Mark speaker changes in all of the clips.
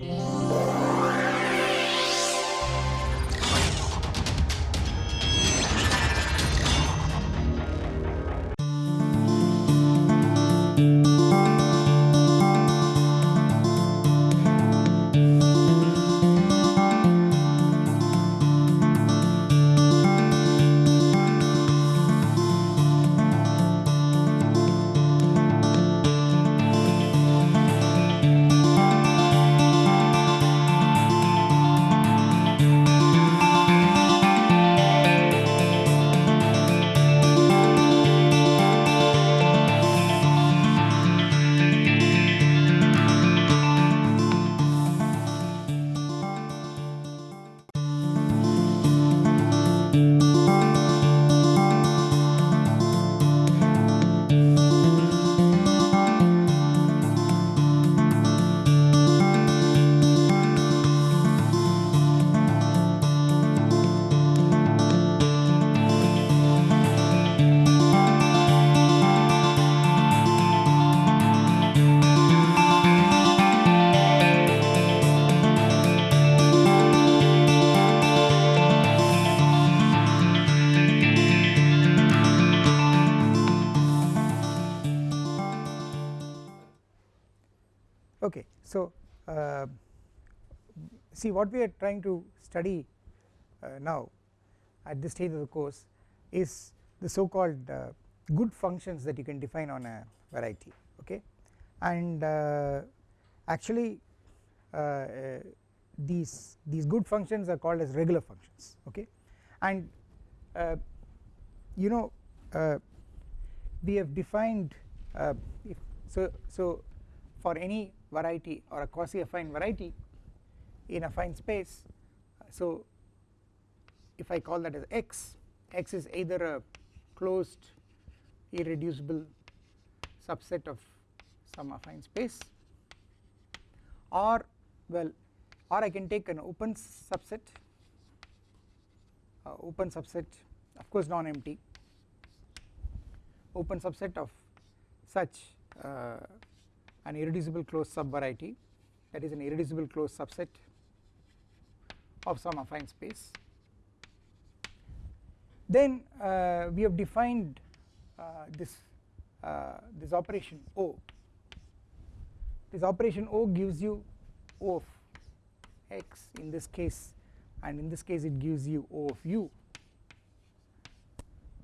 Speaker 1: Yeah. See what we are trying to study uh, now at this stage of the course is the so called uh, good functions that you can define on a variety okay? And uh, actually uh, uh, these these good functions are called as regular functions okay? And you know we have defined so so for any variety or a quasi affine variety in a affine space. So if I call that as x x is either a closed irreducible subset of some affine space or well or I can take an open subset uh, open subset of course non-empty open subset of such uh, an irreducible closed subvariety that is an irreducible closed subset of some affine space. Then uh, we have defined uh, this uh, this operation O. This operation O gives you O of x in this case and in this case it gives you O of u.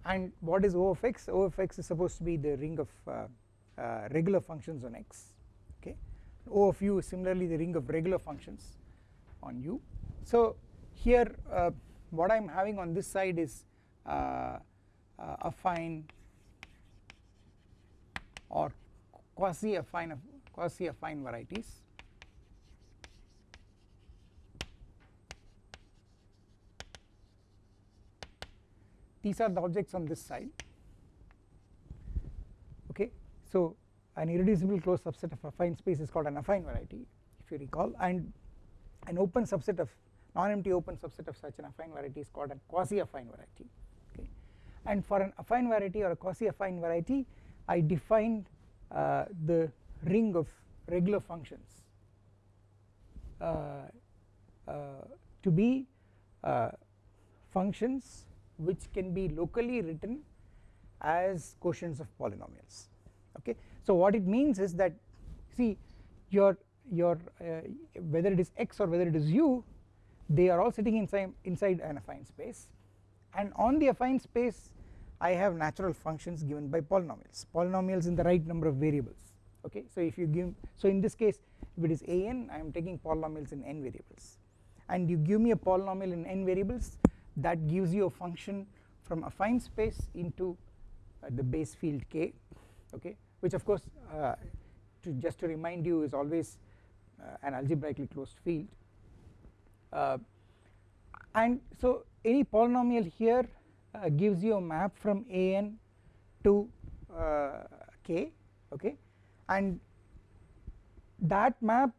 Speaker 1: And what is O of x? O of x is supposed to be the ring of uh, uh, regular functions on x okay? O of u is similarly the ring of regular functions on u so here uh, what I am having on this side is uh, uh, affine or quasi affine quasi affine varieties. These are the objects on this side. Okay? So an irreducible closed subset of affine space is called an affine variety if you recall and an open subset of non-empty open subset of such an affine variety is called a quasi affine variety okay. And for an affine variety or a quasi affine variety I defined uh, the ring of regular functions uh, uh, to be uh, functions which can be locally written as quotients of polynomials okay. So what it means is that see your your uh, whether it is x or whether it is u they are all sitting inside inside an affine space. And on the affine space I have natural functions given by polynomials. Polynomials in the right number of variables. Okay? So if you give so in this case if it is an I am taking polynomials in n variables. And you give me a polynomial in n variables that gives you a function from affine space into uh, the base field k. Okay? Which of course uh, to just to remind you is always uh, an algebraically closed field and so any polynomial here uh, gives you a map from an to uh, k okay? And that map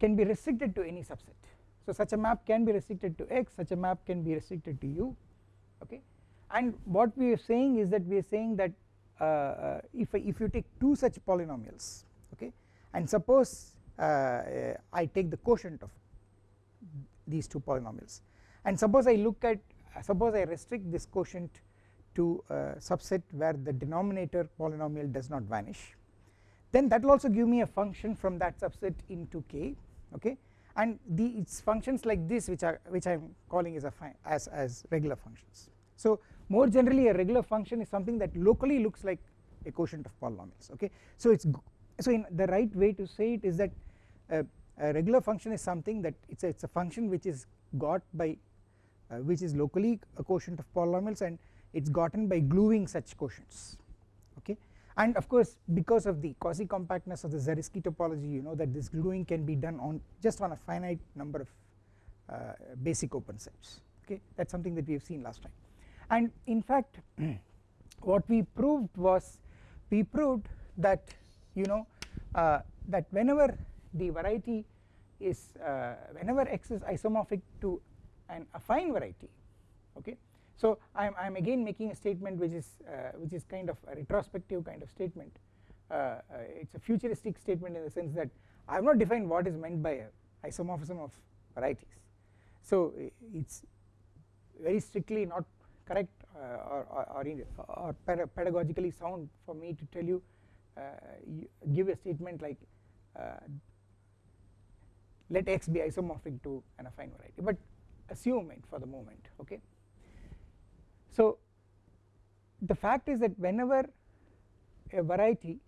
Speaker 1: can be restricted to any subset. So such a map can be restricted to x such a map can be restricted to u okay? And what we are saying is that we are saying that uh, uh, if if you take two such polynomials okay? And suppose uh, Uh, uh, I take the quotient of these two polynomials. And suppose I look at suppose I restrict this quotient to a subset where the denominator polynomial does not vanish then that will also give me a function from that subset into k okay? And the its functions like this which are which I am calling as a as as regular functions. So more generally a regular function is something that locally looks like a quotient of polynomials okay? So it's so in the right way to say it is that uh, a regular function is something that it's a, it's a function which is got by uh, which is locally a quotient of polynomials and it's gotten by gluing such quotients okay? And of course because of the quasi compactness of the Zariski topology you know that this gluing can be done on just on a finite number of uh, basic open sets okay? That is something that we have seen last time. And in fact what we proved was we proved that you know uh, that whenever the variety is uh, whenever x is isomorphic to an affine variety okay. So I am I am again making a statement which is uh, which is kind of a retrospective kind of statement. Uh, uh, it is a futuristic statement in the sense that I have not defined what is meant by isomorphism of varieties. So it is very strictly not correct uh, or, or, or, or pedagogically sound for me to tell you, uh, you give a statement like let x be isomorphic to an affine variety but assume it for the moment okay? So the fact is that whenever a variety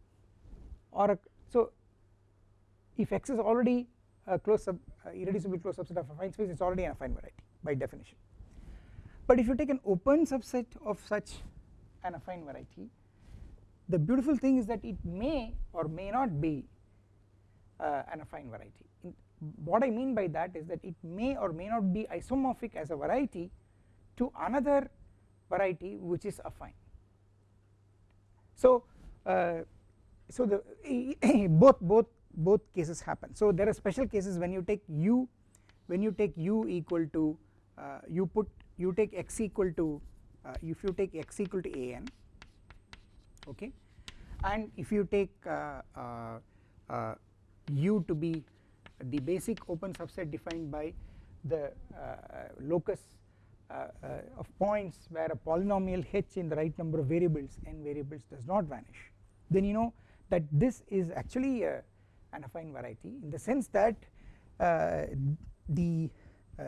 Speaker 1: or a so if x is already a closed sub uh, irreducible closed subset of affine space it is already an affine variety by definition. But if you take an open subset of such an affine variety the beautiful thing is that it may or may not be uh, an affine variety. In, what I mean by that is that it may or may not be isomorphic as a variety to another variety which is affine. So uh, so the both both both cases happen. So there are special cases when you take u when you take u equal to uh, you put you take x equal to uh, if you take x equal to a n okay? And if you take uh, uh, uh u to be the basic open subset defined by the uh, locus of points where a polynomial h in the right number of variables n variables does not vanish. Then you know that this is actually a, an affine variety in the sense that the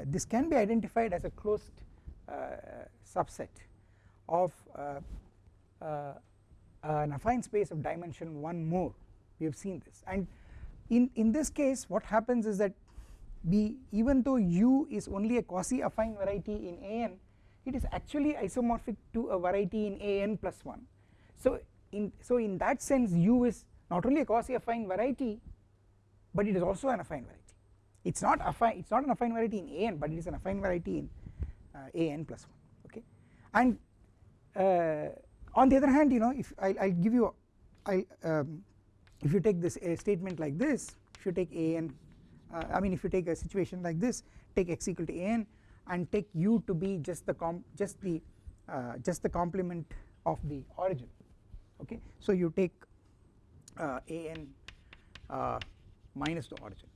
Speaker 1: this can be identified as a closed uh, subset of uh, uh, an affine space of dimension 1 more. We have seen this. And in in this case what happens is that b even though u is only a quasi affine variety in an it is actually isomorphic to a variety in an plus 1 so in so in that sense u is not only a quasi affine variety but it is also an affine variety. It is not affine it is not an affine variety in an but it is an affine variety in uh, a n plus 1 okay? And uh, on the other hand you know if I will give you I um, if you take this a statement like this if you take a n uh, I mean if you take a situation like this take x equal to a n and take u to be just the com just the uh, just the complement of the origin okay? So you take uh, a n uh, minus the origin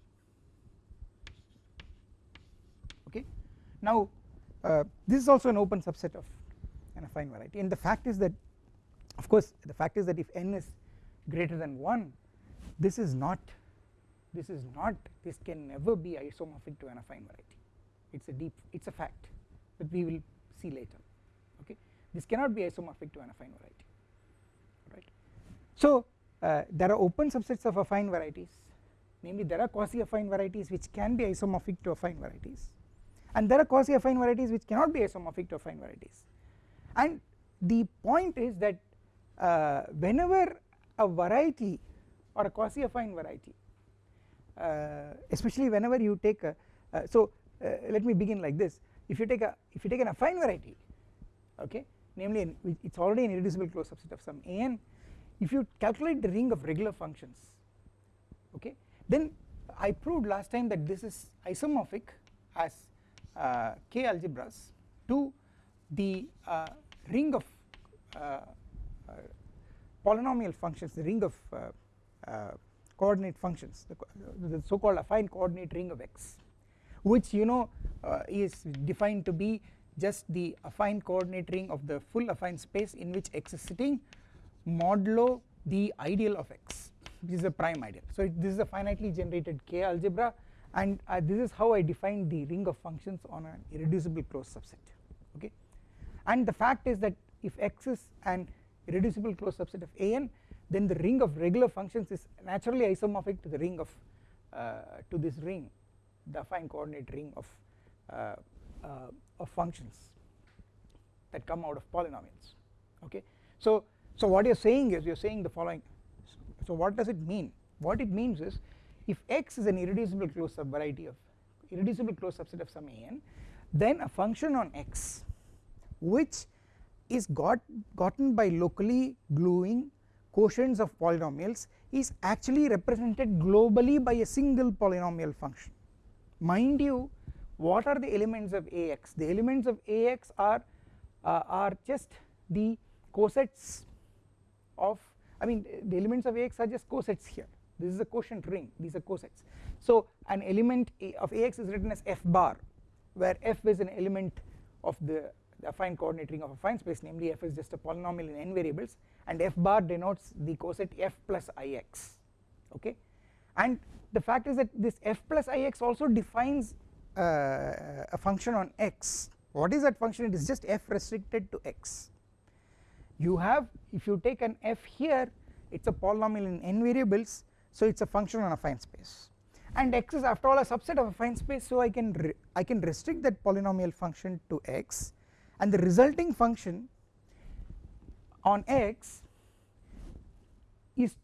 Speaker 1: okay? Now uh, this is also an open subset of an affine variety. And the fact is that of course the fact is that if n is greater than 1 this is not this is not this can never be isomorphic to an affine variety. It is a deep it is a fact that we will see later okay? This cannot be isomorphic to an affine variety right? So uh, there are open subsets of affine varieties. Namely there are quasi affine varieties which can be isomorphic to affine varieties. And there are quasi affine varieties which cannot be isomorphic to affine varieties. And the point is that uh, whenever a variety or a quasi affine variety. Uh, especially whenever you take a uh, so uh, let me begin like this. If you take a if you take an affine variety okay namely an, it's already an irreducible closed subset of some an if you calculate the ring of regular functions okay then I proved last time that this is isomorphic as uh, k algebras to the uh, ring of uh, polynomial functions the ring of coordinate functions the, the so called affine coordinate ring of x which you know uh, is defined to be just the affine coordinate ring of the full affine space in which x is sitting modulo the ideal of x this is a prime ideal. So this is a finitely generated K algebra and uh, this is how I define the ring of functions on an irreducible closed subset okay and the fact is that if x is an irreducible closed subset of an then the ring of regular functions is naturally isomorphic to the ring of uh, to this ring the affine coordinate ring of uh, uh, of functions that come out of polynomials okay? So so what you're saying is you're saying the following. So what does it mean? What it means is if x is an irreducible closed subvariety of irreducible closed subset of some an then a function on x which is got gotten by locally gluing quotients of polynomials is actually represented globally by a single polynomial function. Mind you what are the elements of ax the elements of ax are uh, are just the cosets of I mean the elements of ax are just cosets here. This is a quotient ring. These are cosets. So an element of ax is written as f bar where f is an element of the, the affine coordinate ring of a affine space namely f is just a polynomial in n variables and f bar denotes the coset f plus ix okay? And the fact is that this f plus ix also defines uh, a function on x. What is that function? It is just f restricted to x. You have if you take an f here it is a polynomial in n variables so it is a function on a affine space. And x is after all a subset of affine space so I can I can restrict that polynomial function to x and the resulting function on x is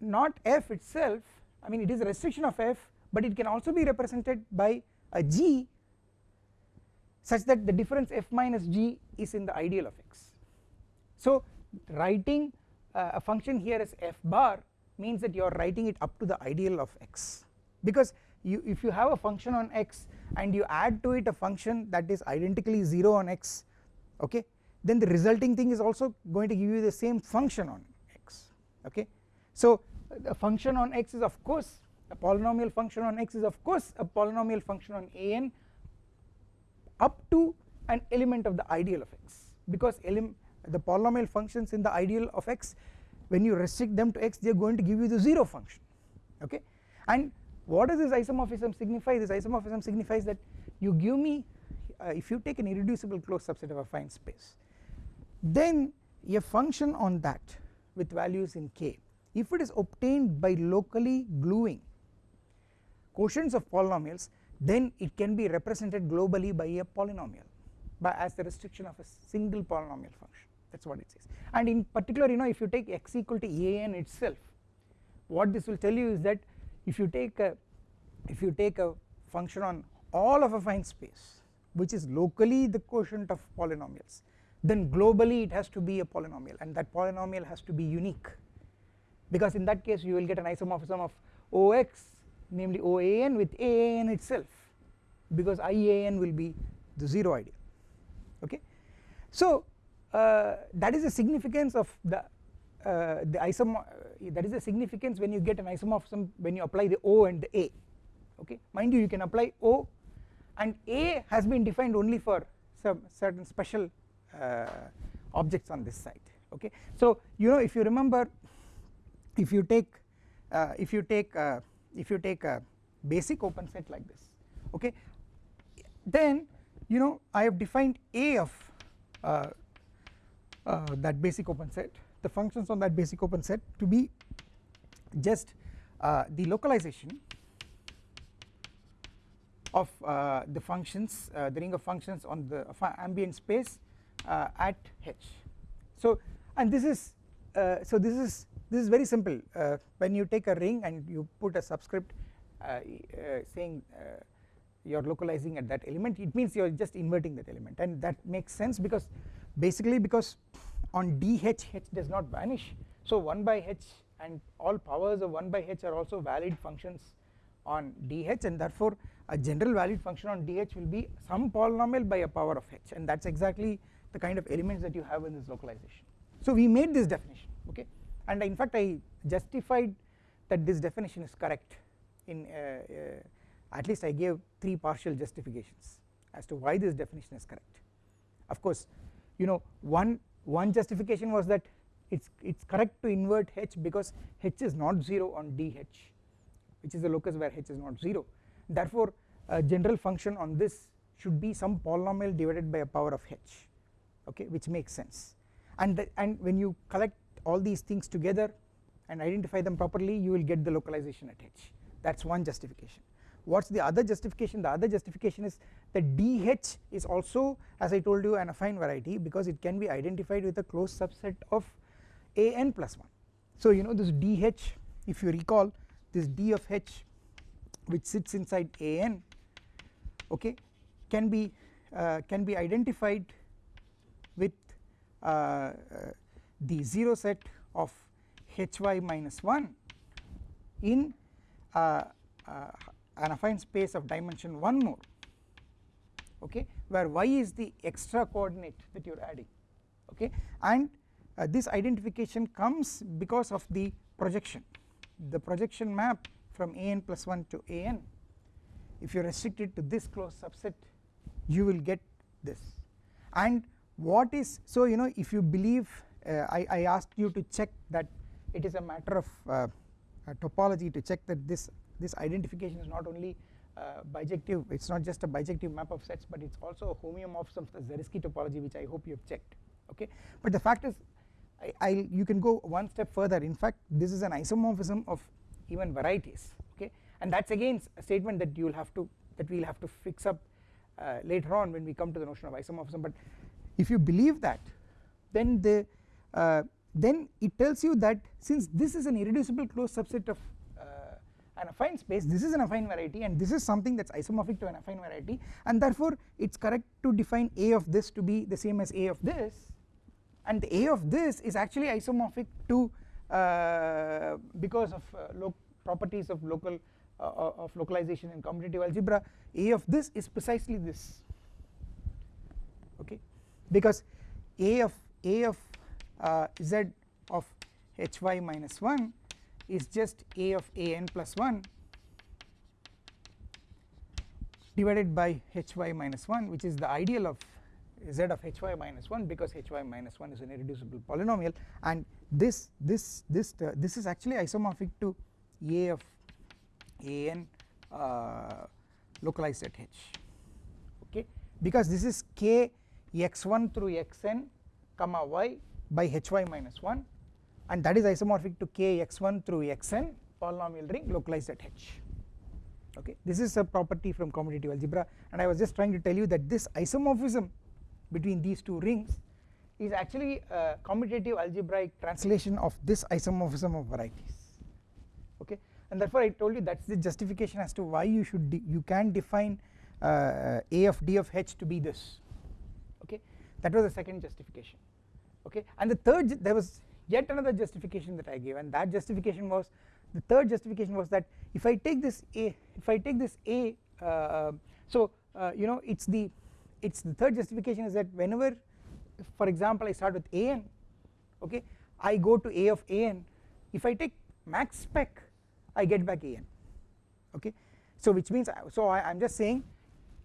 Speaker 1: not f itself I mean it is a restriction of f but it can also be represented by a g such that the difference f minus g is in the ideal of x. So writing uh, a function here as f bar means that you are writing it up to the ideal of x because you if you have a function on x and you add to it a function that is identically 0 on x okay then the resulting thing is also going to give you the same function on x okay. So a function on x is of course a polynomial function on x is of course a polynomial function on an up to an element of the ideal of x because the polynomial functions in the ideal of x when you restrict them to x they are going to give you the 0 function okay and what does this isomorphism signify this isomorphism signifies that you give me Uh, if you take an irreducible closed subset of a affine space then a function on that with values in k if it is obtained by locally gluing quotients of polynomials then it can be represented globally by a polynomial by as the restriction of a single polynomial function. That is what it says. And in particular you know if you take x equal to an itself what this will tell you is that if you take a if you take a function on all of a affine space which is locally the quotient of polynomials then globally it has to be a polynomial and that polynomial has to be unique. Because in that case you will get an isomorphism of ox namely OAN with AAN itself because IAN will be the 0 ideal okay. So uh, that is the significance of the uh, the isom uh, that is the significance when you get an isomorphism when you apply the O and the A. Okay? Mind you you can apply O and A has been defined only for some certain special uh, objects on this side okay. So you know if you remember if you take uh, if you take uh, if you take a basic open set like this okay then you know I have defined A of uh, uh, that basic open set the functions on that basic open set to be just uh, the localization of uh, the functions uh, the ring of functions on the ambient space uh, at h. So and this is so this is this is very simple. When you take a ring and you put a subscript saying you are localizing at that element it means you are just inverting that element. And that makes sense because basically because on dh h does not vanish. So 1 by h and all powers of 1 by h are also valid functions on dh and therefore a general valued function on dh will be some polynomial by a power of h and that is exactly the kind of elements that you have in this localization. So we made this definition okay? And in fact I justified that this definition is correct in uh, uh, at least I gave 3 partial justifications as to why this definition is correct. Of course you know one one justification was that it's it's correct to invert h because h is not 0 on dh which is the locus where h is not 0 therefore a general function on this should be some polynomial divided by a power of h okay which makes sense. And the, and when you collect all these things together and identify them properly you will get the localization at h. That is one justification. What is the other justification? The other justification is that dh is also as I told you an affine variety because it can be identified with a closed subset of an plus 1 so you know this dh if you recall this d of h which sits inside an okay can be uh, can be identified with uh, uh, the 0 set of hy minus 1 in uh, uh, an affine space of dimension 1 more okay where y is the extra coordinate that you are adding okay. And uh, this identification comes because of the projection the projection map from an plus 1 to an if you restrict it to this closed subset you will get this. And what is so you know if you believe uh, I, I asked you to check that it is a matter of uh, topology to check that this this identification is not only uh, bijective it is not just a bijective map of sets but it is also a homeomorphism of the Zariski topology which I hope you have checked okay? But the fact is I, I you can go one step further. In fact this is an isomorphism of even varieties okay and that is again a statement that you will have to that we will have to fix up uh, later on when we come to the notion of isomorphism. But if you believe that then the uh, then it tells you that since this is an irreducible closed subset of uh, an affine space this is an affine variety and this is something that is isomorphic to an affine variety and therefore it is correct to define a of this to be the same as a of this. And the A of this is actually isomorphic to uh, because of uh, properties of local uh, uh, of localization in commutative algebra A of this is precisely this okay? Because A of A of uh, z of hy minus 1 is just A of an plus 1 divided by hy minus 1 which is the ideal of z of hy minus 1 because hy minus 1 is an irreducible polynomial. And this this this uh, this is actually isomorphic to a of an uh, localized at h. Okay? Because this is k x1 through xn comma y by hy minus 1 and that is isomorphic to k x1 through xn polynomial ring localized at h. Okay? This is a property from commutative algebra and I was just trying to tell you that this isomorphism between these two rings is actually a commutative algebraic translation of this isomorphism of varieties. Okay and therefore I told you that is the justification as to why you should you can define uh, a of d of h to be this. Okay? That was the second justification. Okay? And the third there was yet another justification that I gave and that justification was the third justification was that if I take this a if I take this a uh, so uh, you know it's the it's the third justification is that whenever for example I start with an okay I go to a of an if I take max spec I get back an okay? So which means so I am just saying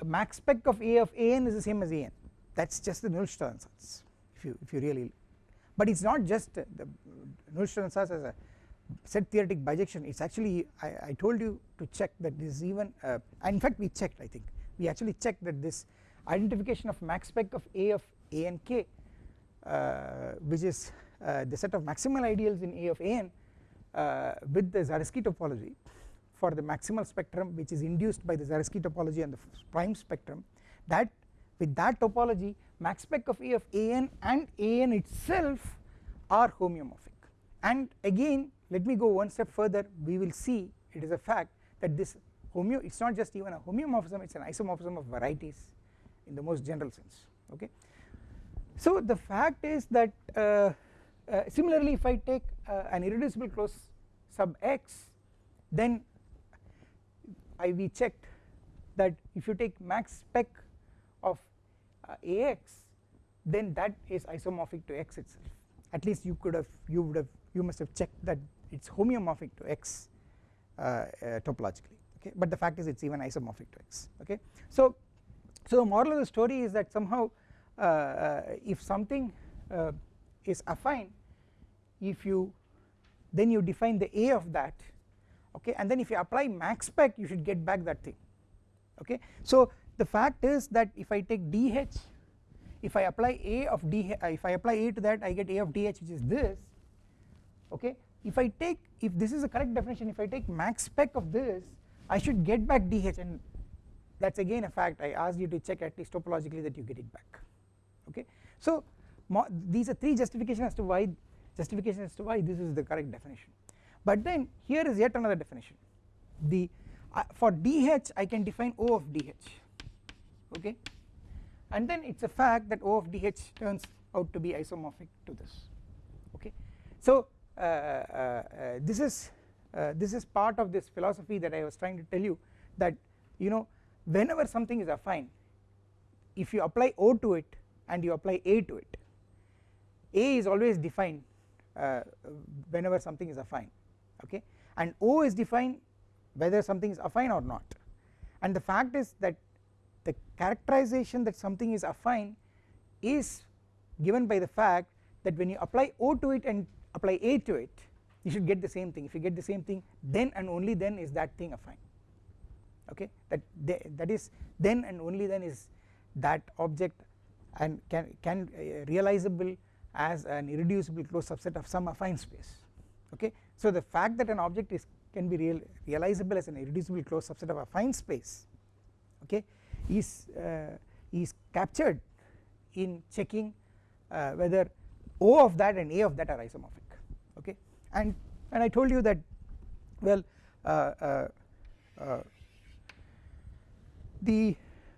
Speaker 1: max spec of a of an is the same as an that is just the Nullstellensatz ansatz if you if you really but it is not just the Nullstellensatz ansatz as a set theoretic bijection. It is actually I, I told you to check that this is even uh, in fact we checked I think. We actually checked that this identification of max spec of A of A and K uh, which is uh, the set of maximal ideals in A of an uh, with the Zariski topology for the maximal spectrum which is induced by the Zariski topology and the prime spectrum that with that topology max spec of A of an and an itself are homeomorphic and again let me go one step further we will see it is a fact that this homeo it is not just even a homeomorphism it is an isomorphism of varieties in the most general sense okay. So the fact is that uh, uh, similarly if I take uh, an irreducible close sub x then I we checked that if you take max spec of uh, ax then that is isomorphic to x itself at least you could have you would have you must have checked that it is homeomorphic to x uh, topologically okay but the fact is it is even isomorphic to x okay. So, so the moral of the story is that somehow if something is affine. If you then you define the A of that okay? And then if you apply max spec you should get back that thing okay. So the fact is that if I take dh if I apply A of d if I apply A to that I get A of dh which is this okay? If I take if this is a correct definition if I take max spec of this I should get back dh and that is again a fact. I asked you to check at least topologically that you get it back okay. So these are three justifications as to why justification as to why this is the correct definition. But then here is yet another definition. The uh, for dh I can define O of dh okay? And then it is a fact that O of dh turns out to be isomorphic to this okay. So uh, uh, uh this is uh, this is part of this philosophy that I was trying to tell you that you know whenever something is affine if you apply O to it and you apply A to it A is always defined uh, whenever something is affine okay? And O is defined whether something is affine or not. And the fact is that the characterization that something is affine is given by the fact that when you apply O to it and apply A to it you should get the same thing. If you get the same thing then and only then is that thing affine okay? That that is then and only then is that object and can can uh, realizable as an irreducible closed subset of some affine space okay. So the fact that an object is can be real realizable as an irreducible closed subset of affine space okay is uh, is captured in checking uh, whether O of that and A of that are isomorphic okay and and I told you that well uh, uh, uh the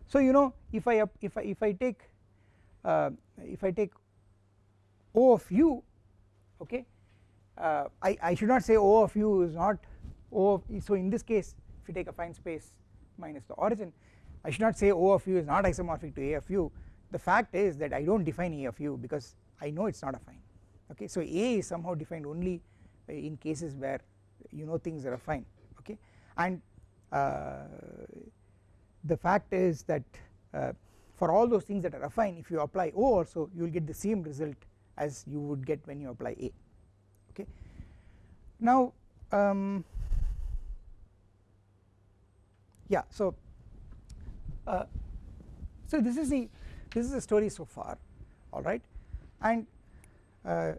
Speaker 1: so you know if I if I if I take uh, if I take O of u okay? Uh, I, I should not say O of u is not O of so in this case if you take a affine space minus the origin I should not say O of u is not isomorphic to A of u. The fact is that I do not define A of u because I know it is not affine okay? So A is somehow defined only in cases where you know things are affine okay? And uh, the fact is that uh, for all those things that are affine if you apply O also you will get the same result as you would get when you apply A okay. Now um, yeah so uh, so this is the this is the story so far alright and uh,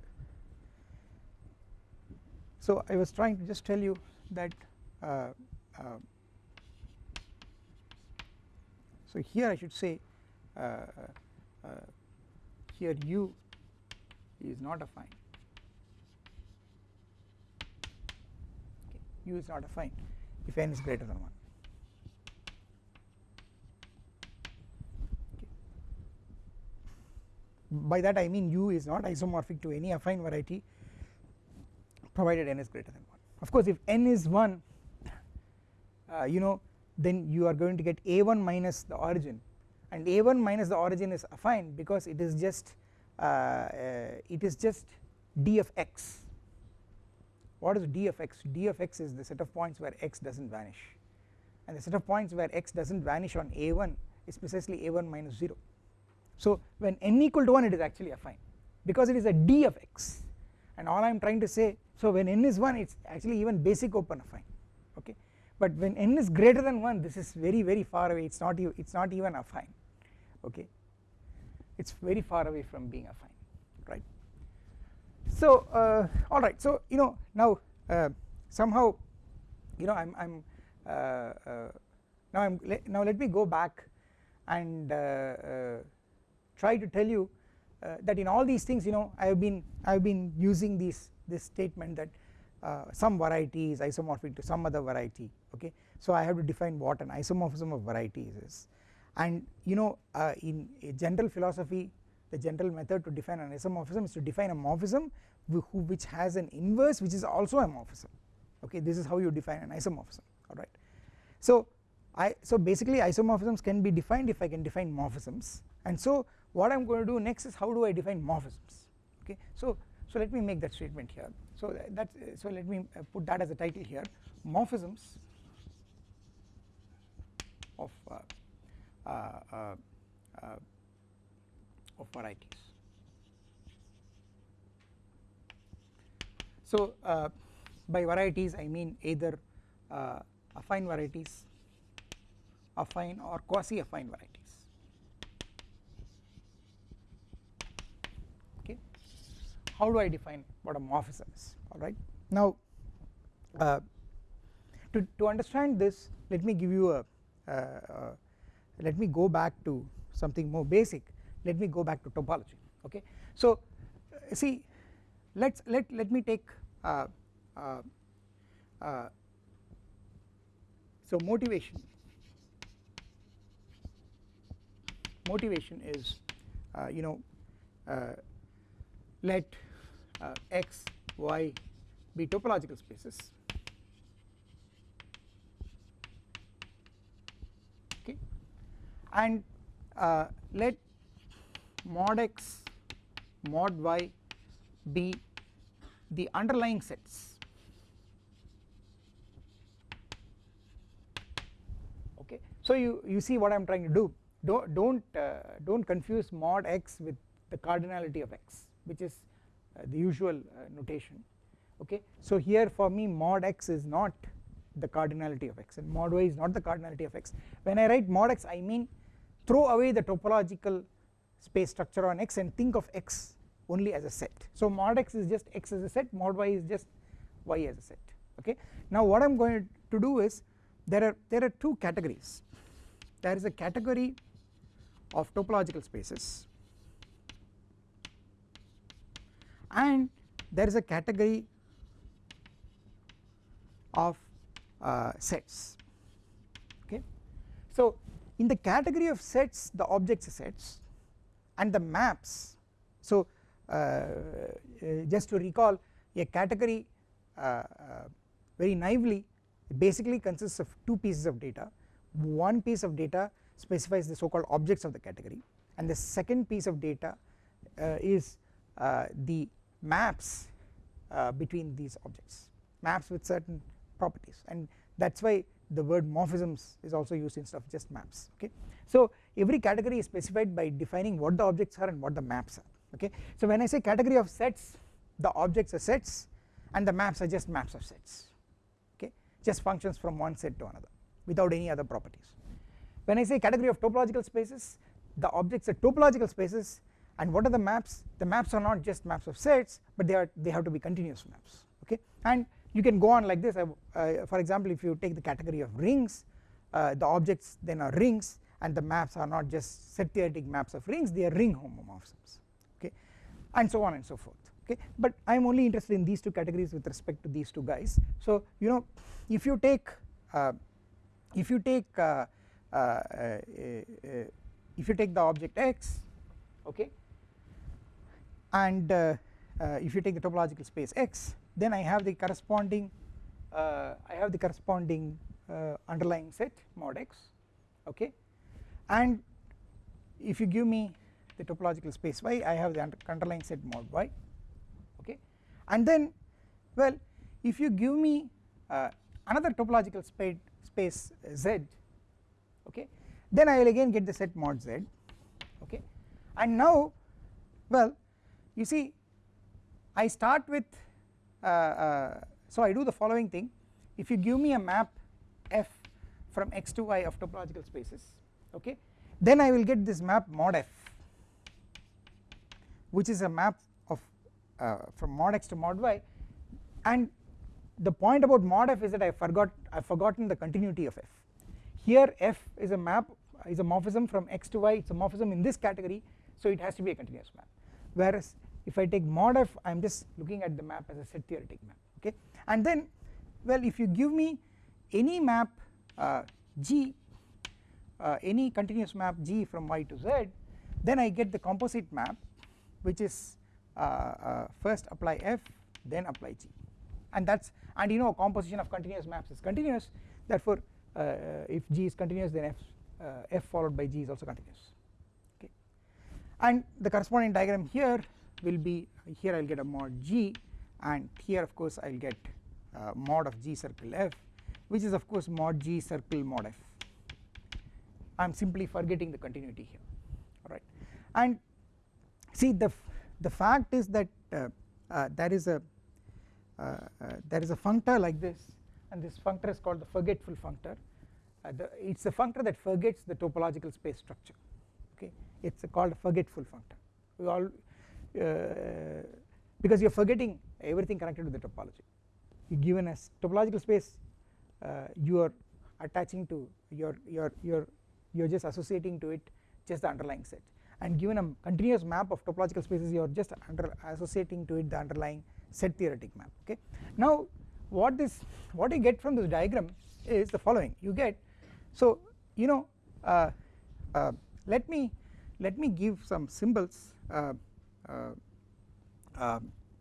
Speaker 1: so I was trying to just tell you that uh, uh so here I should say uh, uh, here u is not affine okay. u is not affine if n is greater than 1 okay. by that I mean u is not isomorphic to any affine variety provided n is greater than 1 of course if n is 1 uh, you know then you are going to get a1 minus the origin and a1 minus the origin is affine because it is just Uh, it is just d of x. What is d of x? D of x is the set of points where x does not vanish. And the set of points where x does not vanish on a1 is precisely a1 minus 0 so when n equal to 1 it is actually affine because it is a d of x. And all I am trying to say so when n is 1 it is actually even basic open affine okay? But when n is greater than 1 this is very very far away. It is not it is not even affine okay it is very far away from being affine right. So uh, alright so you know now uh, somehow you know I am I am uh, uh, now I am le now let me go back and uh, uh, try to tell you that in all these things you know I have been I have been using these this statement that uh, some variety is isomorphic to some other variety okay? So I have to define what an isomorphism of varieties is and you know uh, in general philosophy the general method to define an isomorphism is to define a morphism which has an inverse which is also a morphism. Okay this is how you define an isomorphism alright. So I so basically isomorphisms can be defined if I can define morphisms. And so what I am going to do next is how do I define morphisms? Okay so so let me make that statement here. So that's so let me put that as a title here. Morphisms of uh, uh, uh, uh of varieties so uh, by varieties I mean either uh, affine varieties affine or quasi affine varieties. Okay. How do I define what a morphism is? Alright now uh, to, to understand this let me give you a uh, let me go back to something more basic. Let me go back to topology okay? So see let's let let me take uh, uh, uh, so motivation. Motivation is uh, you know uh, let uh, x y be topological spaces and let mod x mod y be the underlying sets. Okay. So you you see what i'm trying to do. Don't don't uh, don't confuse mod x with the cardinality of x which is uh, the usual uh, notation. Okay. So here for me mod x is not the cardinality of x and mod y is not the cardinality of x. When i write mod x i mean throw away the topological space structure on x and think of x only as a set. So mod x is just x as a set mod y is just y as a set okay? Now what I'm going to do is there are there are two categories. There is a category of topological spaces and there is a category of uh, sets okay? So in the category of sets the objects are sets and the maps. So uh, uh, just to recall a category uh, very naively basically consists of two pieces of data. One piece of data specifies the so called objects of the category and the second piece of data is the maps between these objects maps with certain properties. And that is why the word morphisms is also used instead of just maps okay. So every category is specified by defining what the objects are and what the maps are okay. So when I say category of sets the objects are sets and the maps are just maps of sets okay just functions from one set to another without any other properties. When I say category of topological spaces the objects are topological spaces and what are the maps the maps are not just maps of sets but they are they have to be continuous maps okay and you can go on like this. Uh, uh, for example if you take the category of rings uh, the objects then are rings and the maps are not just set theoretic maps of rings they are ring homomorphisms okay? And so on and so forth okay? But I am only interested in these two categories with respect to these two guys. So you know if you take uh, if you take uh, uh, uh if you take the object x okay? And uh, uh, if you take the topological space x then I have the corresponding I have the corresponding underlying set mod x okay? And if you give me the topological space y I have the underlying set mod y okay? And then well if you give me uh, another topological space space z okay? Then I will again get the set mod z okay? And now well you see I start with uh, uh, so I do the following thing. If you give me a map f from x to y of topological spaces okay then I will get this map mod f which is a map of uh, from mod x to mod y. And the point about mod f is that I forgot I have forgotten the continuity of f. Here f is a map is a morphism from x to y. It is a morphism in this category so it has to be a continuous map. Whereas if I take mod f I am just looking at the map as a set theoretic map okay? And then well if you give me any map uh, g uh, any continuous map g from y to z then I get the composite map which is uh, uh, first apply f then apply g. And that is and you know composition of continuous maps is continuous. Therefore uh, if g is continuous then f, f followed by g is also continuous okay? And the corresponding diagram here will be here I will get a mod g and here of course I will get uh, mod of G circle F which is of course mod G circle mod F. I am simply forgetting the continuity here. Alright and see the the fact is that uh, uh, there is a uh, uh, there is a functor like this and this functor is called the forgetful functor. It is a functor that forgets the topological space structure. Okay? It is called a forgetful functor. We all because you are forgetting everything connected to the topology. You given a topological space you are attaching to your your your you are just associating to it just the underlying set. And given a continuous map of topological spaces you are just associating to it the underlying set theoretic map okay. Now what this what you get from this diagram is the following. You get so you know uh, uh, let me let me give some symbols uh, uh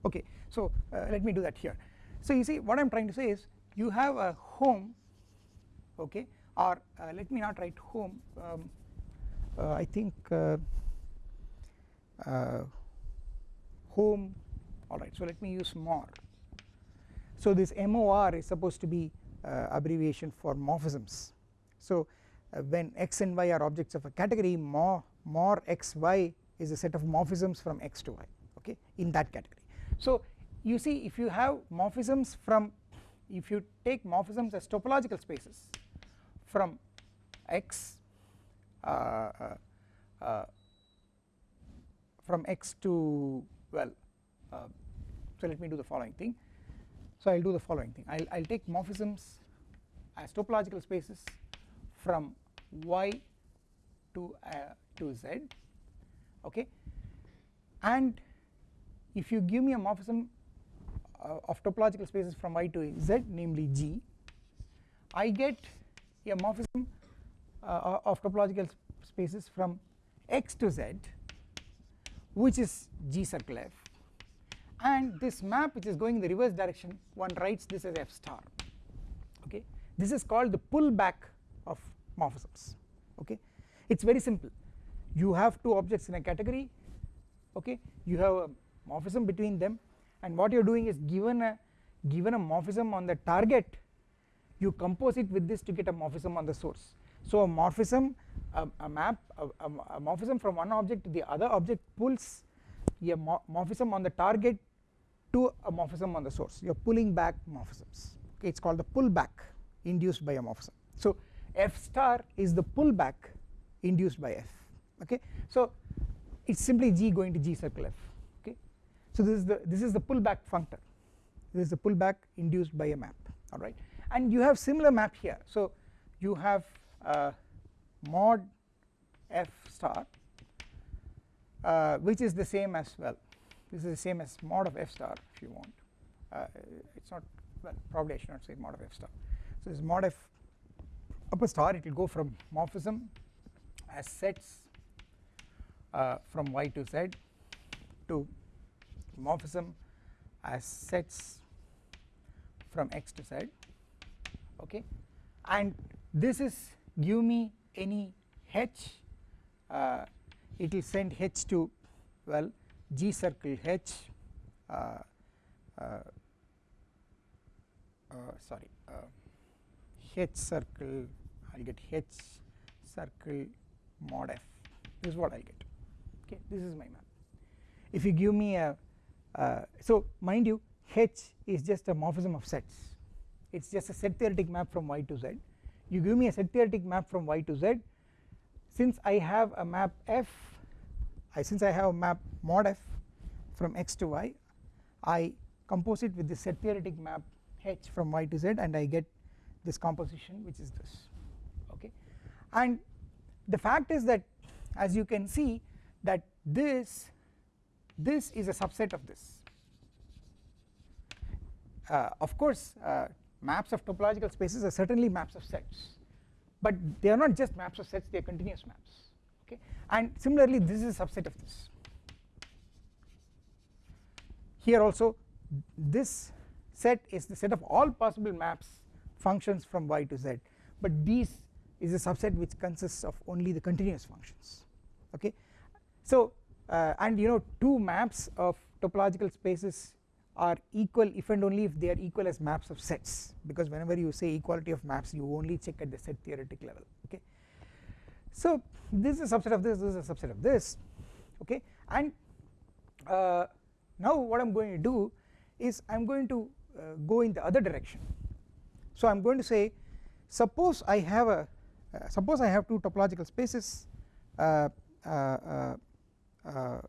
Speaker 1: okay so uh, let me do that here. So you see what I am trying to say is you have a Hom okay or uh, let me not write Hom um, I think uh, Hom alright so let me use MOR so this MOR is supposed to be uh, abbreviation for morphisms. So uh, when x and y are objects of a category more more xy is a set of morphisms from x to y okay in that category. So you see if you have morphisms from if you take morphisms as topological spaces from x uh, uh, uh from x to well uh, so let me do the following thing. So I will do the following thing. I will I'll take morphisms as topological spaces from y to uh, to z okay? And if you give me a morphism uh, of topological spaces from y to z namely g I get a morphism uh, of topological spaces from x to z which is G circle F. And this map which is going in the reverse direction one writes this as F star. Okay? This is called the pullback of morphisms. Okay? It is very simple you have two objects in a category okay? You have a morphism between them and what you are doing is given a given a morphism on the target you compose it with this to get a morphism on the source. So a morphism a, a map a, a, morphism from one object to the other object pulls a morphism on the target to a morphism on the source. You are pulling back morphisms. Okay it is called the pullback induced by a morphism. So f star is the pullback induced by f okay? So it is simply g going to g circle f. Okay? So this is the this is the pullback functor. This is the pullback induced by a map. Alright? And you have similar map here. So you have uh, mod f star uh, which is the same as well this is the same as mod of f star if you want. Uh, it is not well probably I should not say mod of f star. So this mod f upper star it will go from morphism as sets uh, from y to z to morphism as sets from x to z okay? And this is give me any h uh, it will send h to well g circle h uh, uh, uh sorry uh, h circle I will get h circle mod f. This is what I will get okay this is my map if you give me a so mind you h is just a morphism of sets. It is just a set theoretic map from y to z. You give me a set theoretic map from y to z. Since I have a map f I since I have a map mod f from x to y I compose it with the set theoretic map h from y to z and I get this composition which is this. Okay? And the fact is that as you can see that this this is a subset of this. Uh, of course uh, maps of topological spaces are certainly maps of sets but they are not just maps of sets they are continuous maps okay? And similarly this is a subset of this. Here also this set is the set of all possible maps functions from y to z but these is a subset which consists of only the continuous functions okay so uh, and you know two maps of topological spaces are equal if and only if they are equal as maps of sets. Because whenever you say equality of maps you only check at the set theoretic level okay. So this is a subset of this this is a subset of this okay? And uh, now what I am going to do is I am going to uh, go in the other direction. So I am going to say suppose I have a uh, suppose I have two topological spaces uh,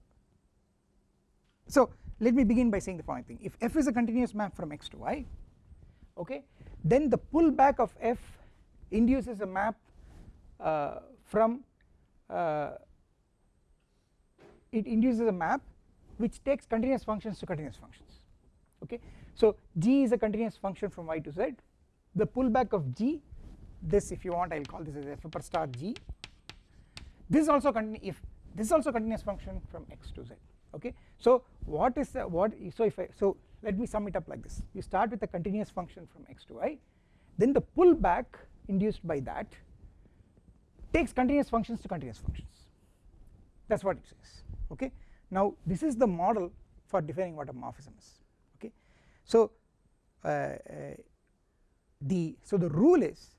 Speaker 1: so let me begin by saying the following thing. If f is a continuous map from x to y okay then the pullback of f induces a map uh, from uh, it induces a map which takes continuous functions to continuous functions okay. So g is a continuous function from y to z. The pullback of g this if you want I will call this as f upper star g. This is also if this is also continuous function from x to z okay? So what is the what so if I so let me sum it up like this. You start with a continuous function from x to y then the pullback induced by that takes continuous functions to continuous functions. That is what it says okay? Now this is the model for defining what a morphism is okay? So uh, uh, the so the rule is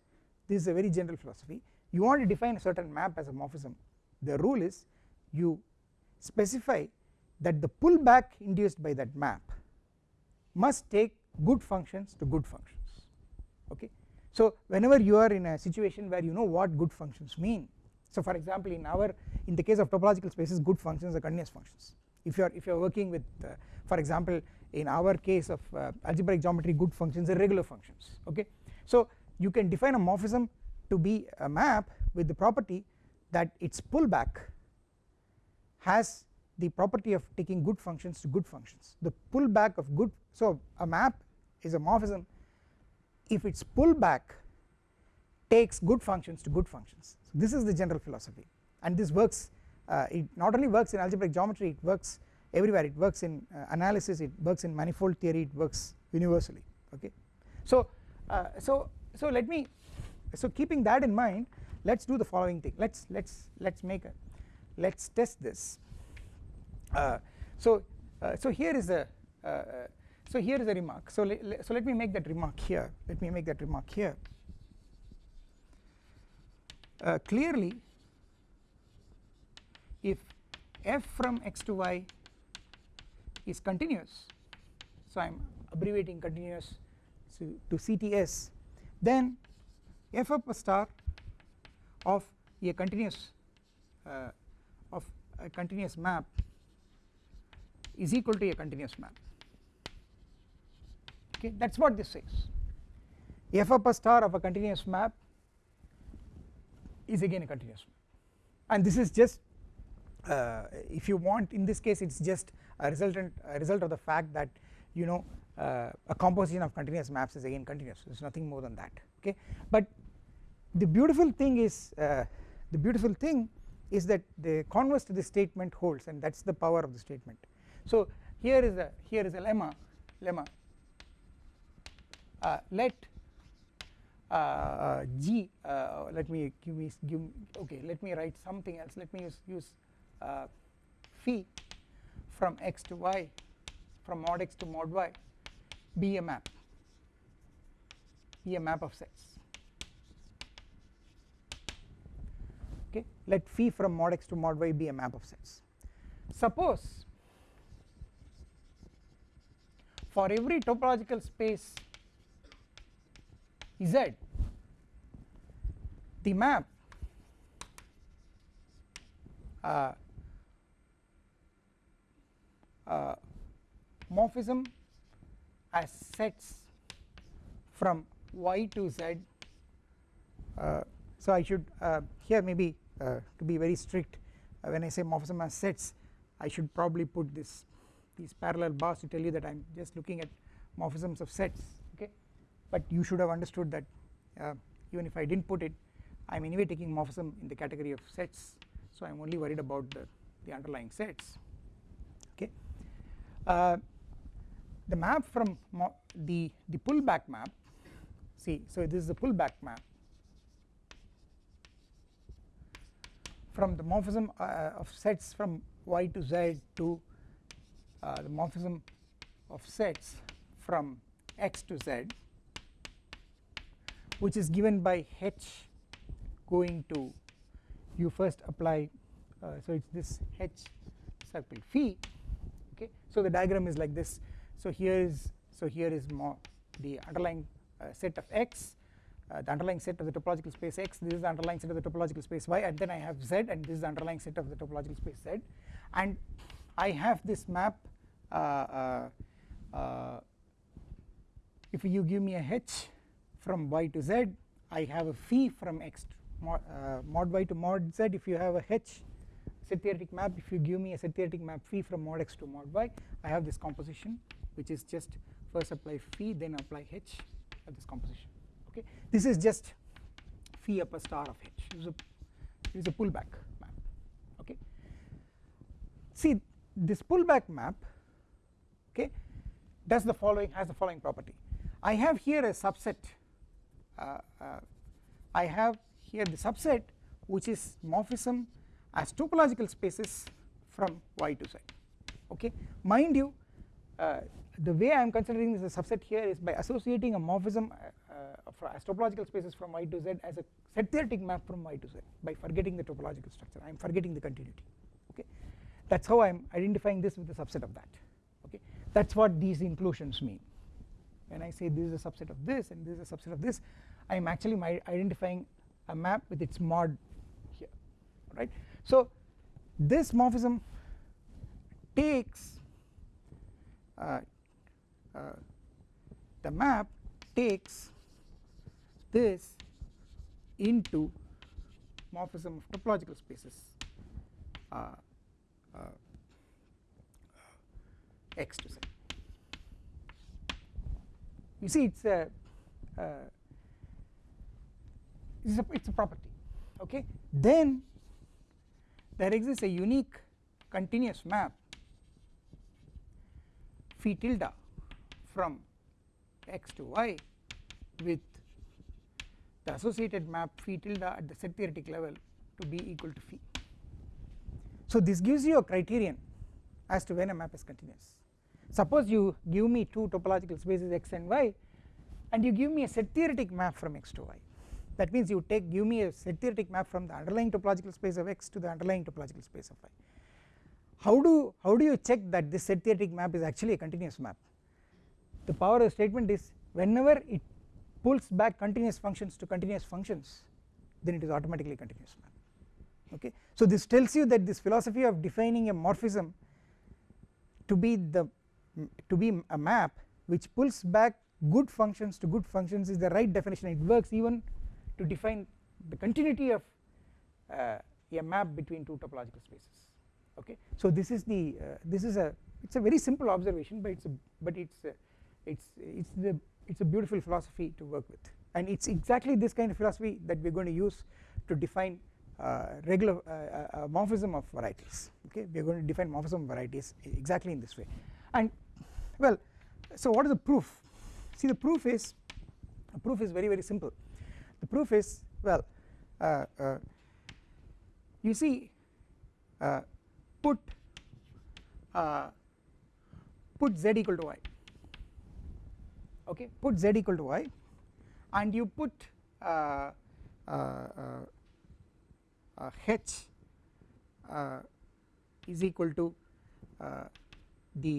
Speaker 1: this is a very general philosophy. You want to define a certain map as a morphism. The rule is you specify that the pullback induced by that map must take good functions to good functions okay? So whenever you are in a situation where you know what good functions mean so for example in our in the case of topological spaces good functions are continuous functions. If you are if you are working with uh, for example in our case of uh, algebraic geometry good functions are regular functions okay? So you can define a morphism to be a map with the property that its pullback has the property of taking good functions to good functions. The pullback of good so a map is a morphism. If its pullback takes good functions to good functions so this is the general philosophy. And this works uh, it not only works in algebraic geometry it works everywhere. It works in uh, analysis it works in manifold theory it works universally okay? So uh, so so let me so keeping that in mind let's do the following thing. Let's let's let's make a let's test this. Uh, so uh, so here is a uh, so here is a remark. So le so let me make that remark here. Let me make that remark here. Uh, clearly if f from x to y is continuous so I am abbreviating continuous to, to CTS then f of a star of a continuous uh, a continuous map is equal to a continuous map. Okay that is what this says. F of a star of a continuous map is again a continuous map. And this is just uh, if you want in this case it is just a resultant a result of the fact that you know uh, a composition of continuous maps is again continuous. There is nothing more than that. Okay but the beautiful thing is uh, the beautiful thing is that the converse to this statement holds and that is the power of the statement. So here is a here is a lemma lemma. Uh, let uh, g uh, let me give me give okay let me write something else. Let me use use uh, phi from x to y from mod x to mod y. Be a map. Be a map of sets okay let phi from mod x to mod y be a map of sets suppose for every topological space z the map uh, uh, morphism as sets from y to z uh, so I should uh, here maybe uh, to be very strict. Uh, when I say morphism as sets I should probably put this these parallel bars to tell you that I am just looking at morphisms of sets okay? But you should have understood that uh, even if I did not put it I am anyway taking morphism in the category of sets so I am only worried about the, the underlying sets okay. Uh, the map from the, the pullback map see so this is the pullback map from the morphism uh, of sets from y to z to uh, the morphism of sets from x to z which is given by h going to you first apply uh, so it's this h circle phi okay? So the diagram is like this. So here is so here is more the underlying uh, set of x uh, the underlying set of the topological space x this is the underlying set of the topological space y and then I have z and this is the underlying set of the topological space z. And I have this map uh, uh, uh if you give me a h from y to z I have a phi from x mod, uh, mod y to mod z. If you have a h set theoretic map if you give me a set theoretic map phi from mod x to mod y I have this composition which is just first apply phi then apply h at this composition okay? This is just phi upper star of h. This is a, a pullback map. Okay? See this pullback map okay does the following has the following property. I have here a subset uh, uh, I have here the subset which is morphism as topological spaces from y to z. Okay? Mind you uh, the way I am considering this subset here is by associating a morphism uh, uh, topological spaces from y to z as a set theoretic map from y to z by forgetting the topological structure. I am forgetting the continuity okay? That is how I am identifying this with a subset of that okay? That is what these inclusions mean. When I say this is a subset of this and this is a subset of this I am actually identifying a map with its mod here right? So this morphism takes uh, uh, the map takes this into morphism of topological spaces uh, uh, x to z. You see it's a uh, it's a, it's a property okay? Then there exists a unique continuous map phi tilde from x to y with the associated map phi tilde at the set theoretic level to be equal to phi. So this gives you a criterion as to when a map is continuous. Suppose you give me two topological spaces x and y and you give me a set theoretic map from x to y. That means you take give me a set theoretic map from the underlying topological space of x to the underlying topological space of y. How do how do you check that this set theoretic map is actually a continuous map? The power of the statement is whenever it pulls back continuous functions to continuous functions then it is automatically continuous map okay? So this tells you that this philosophy of defining a morphism to be the to be a map which pulls back good functions to good functions is the right definition. It works even to define the continuity of uh, a map between two topological spaces. Okay? So this is the uh, this is a it's a very simple observation but it's a but it's a, it's it's the it's a beautiful philosophy to work with. And it's exactly this kind of philosophy that we're going to use to define uh, regular uh, uh, morphism of varieties okay? We are going to define morphism of varieties exactly in this way. And well so what is the proof? See the proof is the proof is very very simple. The proof is well uh, uh, you see uh, put uh, put z equal to y okay put z equal to y and you put uh, uh, h is equal to the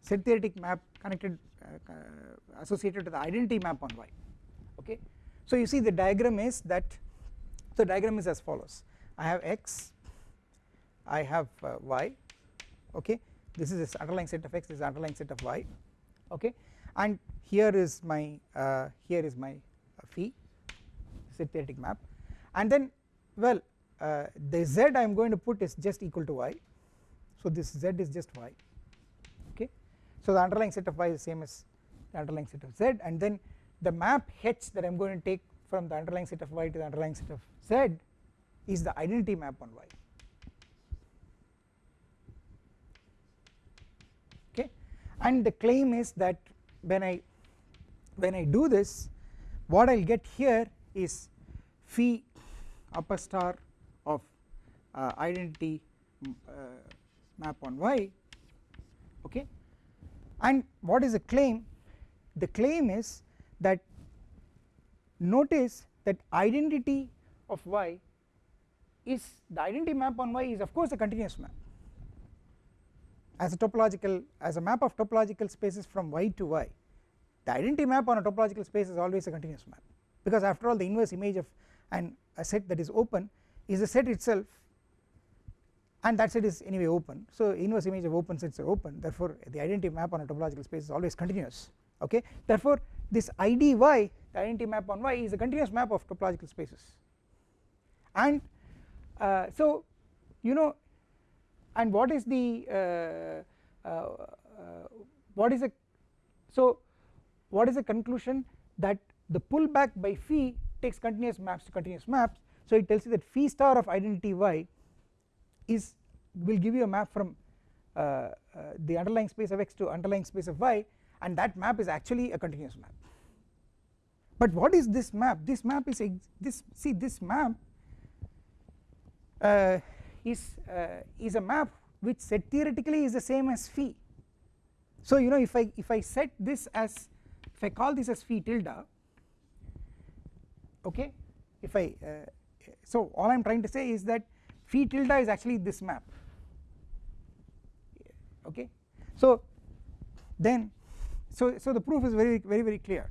Speaker 1: set theoretic map connected uh, associated to the identity map on y. Okay so you see the diagram is that the diagram is as follows. I have x I have uh, y okay. This is this underlying set of x this is underlying set of y okay and here is my uh, here is my phi set theoretic map. And then well uh, the z I am going to put is just equal to y. So this z is just y okay? So the underlying set of y is the same as the underlying set of z. And then the map h that I am going to take from the underlying set of y to the underlying set of z is the identity map on y okay? And the claim is that when I when I do this what I will get here is phi upper star of uh, identity uh, map on y okay? And what is the claim? The claim is that notice that identity of y is the identity map on y is of course a continuous map as a topological as a map of topological spaces from y to y the identity map on a topological space is always a continuous map. Because after all the inverse image of an a set that is open is the set itself and that set is anyway open. So inverse image of open sets are open therefore the identity map on a topological space is always continuous okay? Therefore this IDY the identity map on Y is a continuous map of topological spaces. And uh, so you know and what is the uh, uh, uh what is a so what is the conclusion that the pullback by phi takes continuous maps to continuous maps? So it tells you that phi star of identity y is will give you a map from uh, uh, the underlying space of x to underlying space of y and that map is actually a continuous map. But what is this map? This map is a this see this map uh, is uh, is a map which set theoretically is the same as phi. So you know if I if I set this as if I call this as phi tilde okay if I uh, so all I am trying to say is that phi tilde is actually this map. Okay? So then so so the proof is very very very clear.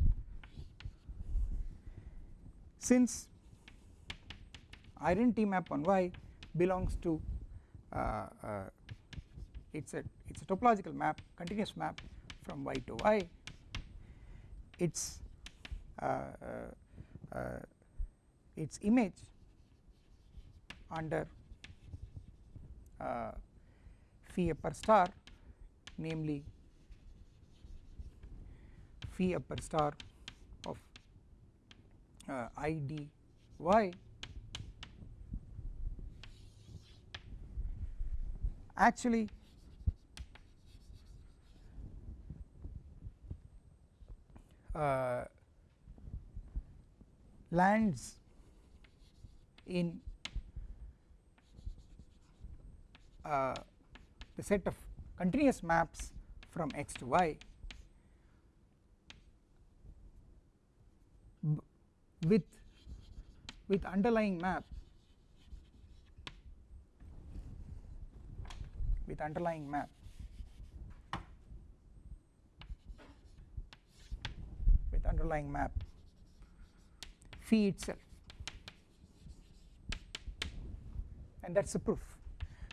Speaker 1: Since identity map on y belongs to uh, uh, it's a it's a topological map continuous map from y to y. Its uh, uh, uh its image under phi upper star namely phi upper star of uh, i d y actually uh, lands in uh, the set of continuous maps from x to y with with underlying map with underlying map. With underlying map. Phi itself. And that is the proof.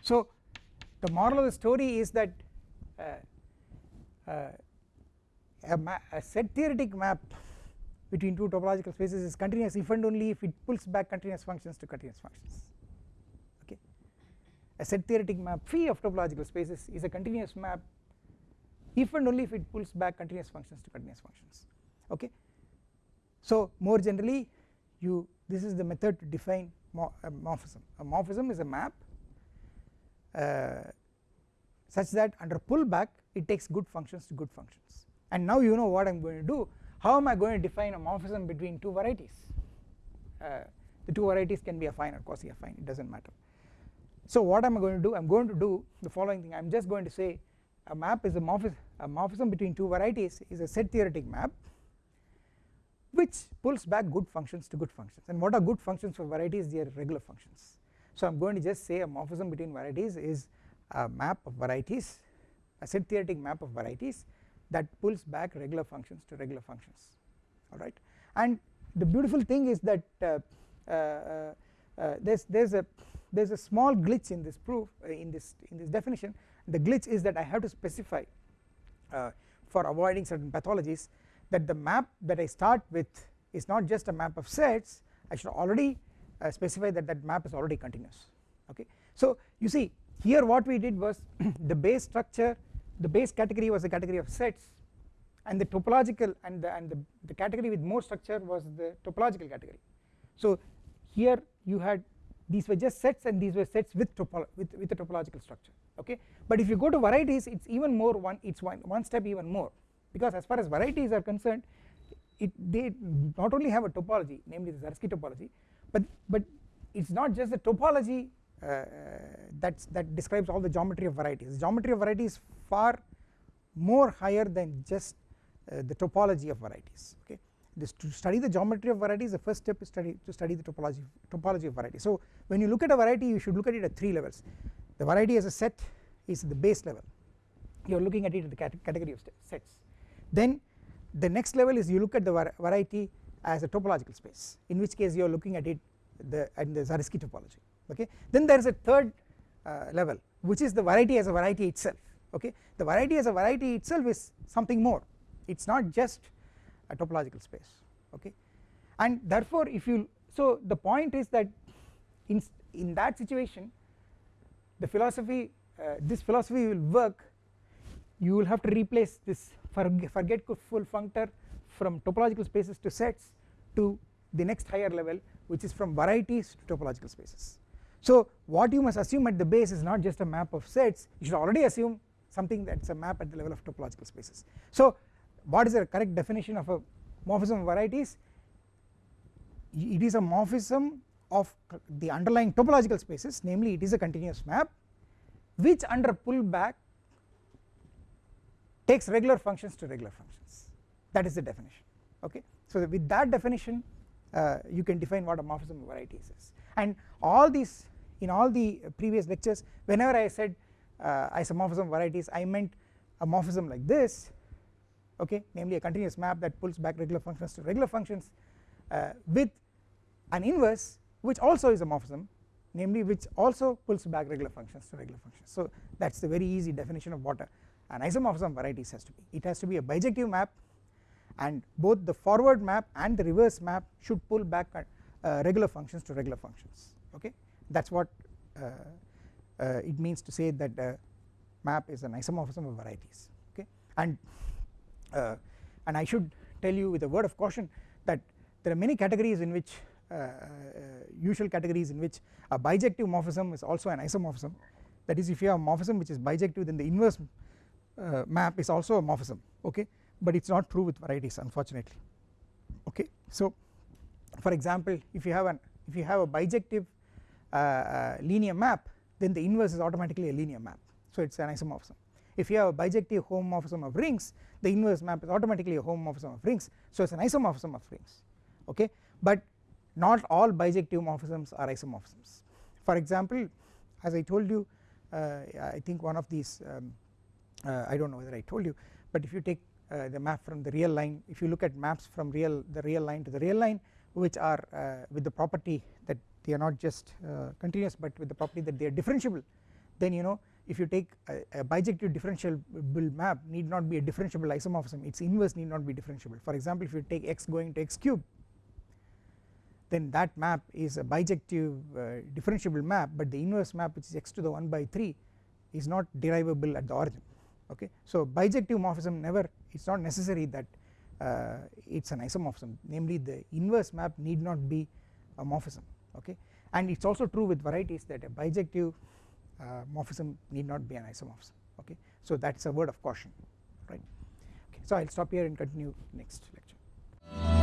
Speaker 1: So the moral of the story is that uh, uh, a, a, set theoretic map between two topological spaces is continuous if and only if it pulls back continuous functions to continuous functions a set theoretic map phi of topological spaces is a continuous map if and only if it pulls back continuous functions to continuous functions okay? So more generally you this is the method to define a morphism. A morphism is a map uh, such that under pullback it takes good functions to good functions. And now you know what I am going to do. How am I going to define a morphism between two varieties? Uh, the two varieties can be affine or quasi affine it does not matter so what am I going to do? I am going to do the following thing. I am just going to say a map is a morphism, a morphism between two varieties is a set theoretic map which pulls back good functions to good functions. And what are good functions for varieties? They are regular functions. So I am going to just say a morphism between varieties is a map of varieties a set theoretic map of varieties that pulls back regular functions to regular functions. Alright and the beautiful thing is that uh, uh, uh, uh there's there's a there's a small glitch in this proof uh, in this in this definition the glitch is that I have to specify uh, for avoiding certain pathologies that the map that I start with is not just a map of sets I should already uh, specify that that map is already continuous okay. So you see here what we did was the base structure the base category was a category of sets and the topological and the, and the, the category with more structure was the topological category. So here you had these were just sets and these were sets with with, with a topological structure okay? But if you go to varieties it's even more one it's one one step even more. Because as far as varieties are concerned it they not only have a topology namely the Zariski topology but but it's not just the topology uh, that's that describes all the geometry of varieties. The geometry of varieties far more higher than just uh, the topology of varieties okay this to study the geometry of varieties the first step is study to study the topology topology of variety. So when you look at a variety you should look at it at three levels. The variety as a set is the base level. You are looking at it at the category of sets. Then the next level is you look at the variety as a topological space in which case you are looking at it the and the Zariski topology okay? Then there is a third uh, level which is the variety as a variety itself okay? The variety as a variety itself is something more. It is not just a topological space okay? And therefore if you so the point is that in in that situation the philosophy uh, this philosophy will work. You will have to replace this forgetful functor from topological spaces to sets to the next higher level which is from varieties to topological spaces. So what you must assume at the base is not just a map of sets. You should already assume something that is a map at the level of topological spaces. So what is the correct definition of a morphism of varieties? It is a morphism of the underlying topological spaces namely it is a continuous map which under pullback takes regular functions to regular functions. That is the definition okay? So with that definition uh, you can define what a morphism of varieties is. And all these in all the previous lectures whenever I said uh, isomorphism varieties I meant a morphism like this okay namely a continuous map that pulls back regular functions to regular functions uh, with an inverse which also is a morphism namely which also pulls back regular functions to regular functions. So that is the very easy definition of what a, an isomorphism of varieties has to be. It has to be a bijective map and both the forward map and the reverse map should pull back uh, regular functions to regular functions okay? That is what uh, uh, it means to say that the map is an isomorphism of varieties okay? And uh, and I should tell you with a word of caution that there are many categories in which uh, uh, usual categories in which a bijective morphism is also an isomorphism. That is if you have a morphism which is bijective then the inverse uh, map is also a morphism okay? But it is not true with varieties unfortunately okay? So for example if you have an if you have a bijective uh, linear map then the inverse is automatically a linear map. So it is an isomorphism. If you have a bijective homomorphism of rings the inverse map is automatically a homomorphism of rings. So it is an isomorphism of rings okay? But not all bijective morphisms are isomorphisms. For example as I told you uh, I think one of these um, uh, I do not know whether I told you but if you take uh, the map from the real line if you look at maps from real the real line to the real line which are uh, with the property that they are not just uh, continuous but with the property that they are differentiable then you know if you take a, a bijective differentiable map need not be a differentiable isomorphism. Its inverse need not be differentiable. For example if you take x going to x cube then that map is a bijective uh, differentiable map but the inverse map which is x to the 1 by 3 is not derivable at the origin. Okay? So bijective morphism never it is not necessary that uh, it is an isomorphism. Namely the inverse map need not be a morphism. Okay? And it is also true with varieties that a bijective Uh, morphism need not be an isomorphism okay? So that is a word of caution right? Okay so I will stop here and continue next lecture